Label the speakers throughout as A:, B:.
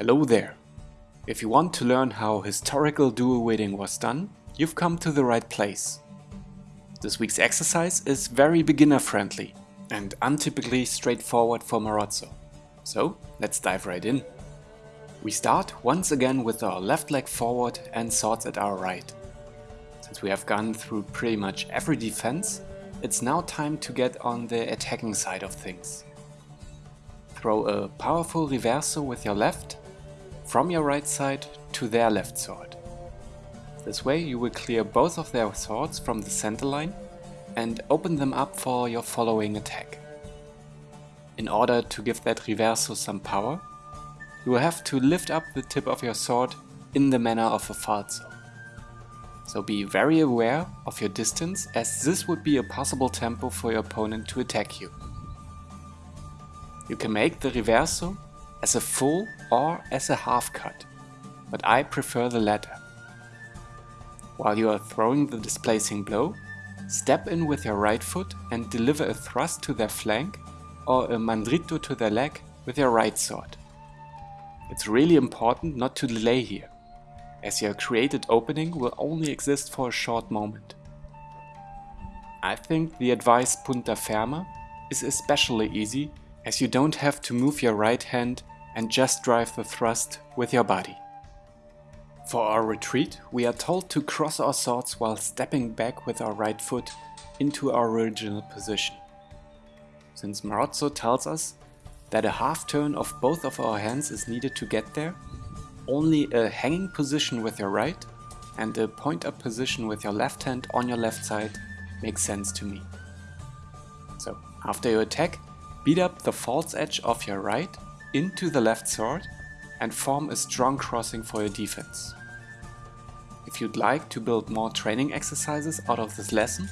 A: Hello there! If you want to learn how historical dual wielding was done, you've come to the right place. This week's exercise is very beginner friendly and untypically straightforward for Marozzo. So let's dive right in. We start once again with our left leg forward and swords at our right. Since we have gone through pretty much every defense, it's now time to get on the attacking side of things. Throw a powerful reverso with your left, from your right side to their left sword. This way you will clear both of their swords from the center line and open them up for your following attack. In order to give that reverso some power, you will have to lift up the tip of your sword in the manner of a falso. So be very aware of your distance as this would be a possible tempo for your opponent to attack you. You can make the reverso as a full or as a half cut, but I prefer the latter. While you are throwing the displacing blow, step in with your right foot and deliver a thrust to their flank or a mandrito to their leg with your right sword. It's really important not to delay here, as your created opening will only exist for a short moment. I think the advice punta ferma is especially easy as you don't have to move your right hand and just drive the thrust with your body. For our retreat, we are told to cross our swords while stepping back with our right foot into our original position. Since Marozzo tells us that a half turn of both of our hands is needed to get there, only a hanging position with your right and a point up position with your left hand on your left side makes sense to me. So after you attack, Beat up the false edge of your right into the left sword and form a strong crossing for your defense. If you'd like to build more training exercises out of this lesson,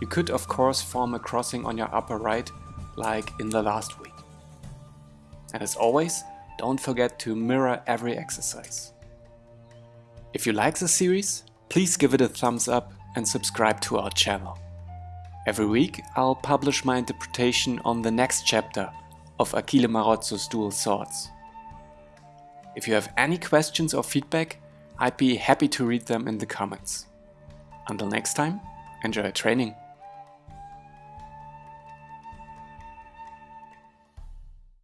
A: you could of course form a crossing on your upper right like in the last week. And as always, don't forget to mirror every exercise. If you like the series, please give it a thumbs up and subscribe to our channel. Every week I'll publish my interpretation on the next chapter of Achille Marozzo's Dual Swords. If you have any questions or feedback, I'd be happy to read them in the comments. Until next time, enjoy training!